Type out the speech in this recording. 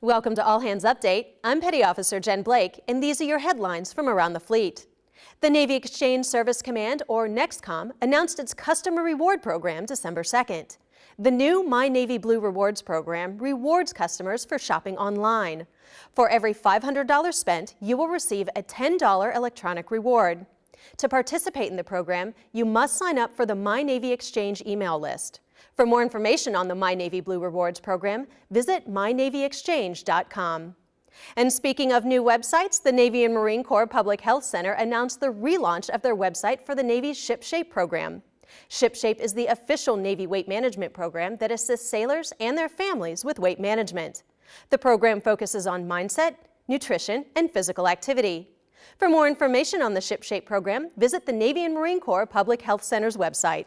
Welcome to All Hands Update. I'm Petty Officer Jen Blake, and these are your headlines from around the fleet. The Navy Exchange Service Command, or NEXCOM, announced its Customer Reward Program December 2nd. The new My Navy Blue Rewards program rewards customers for shopping online. For every $500 spent, you will receive a $10 electronic reward. To participate in the program, you must sign up for the My Navy Exchange email list. For more information on the My Navy Blue Rewards program, visit mynavyexchange.com. And speaking of new websites, the Navy and Marine Corps Public Health Center announced the relaunch of their website for the Navy's ShipShape program. ShipShape is the official Navy weight management program that assists sailors and their families with weight management. The program focuses on mindset, nutrition, and physical activity. For more information on the ShipShape program, visit the Navy and Marine Corps Public Health Center's website.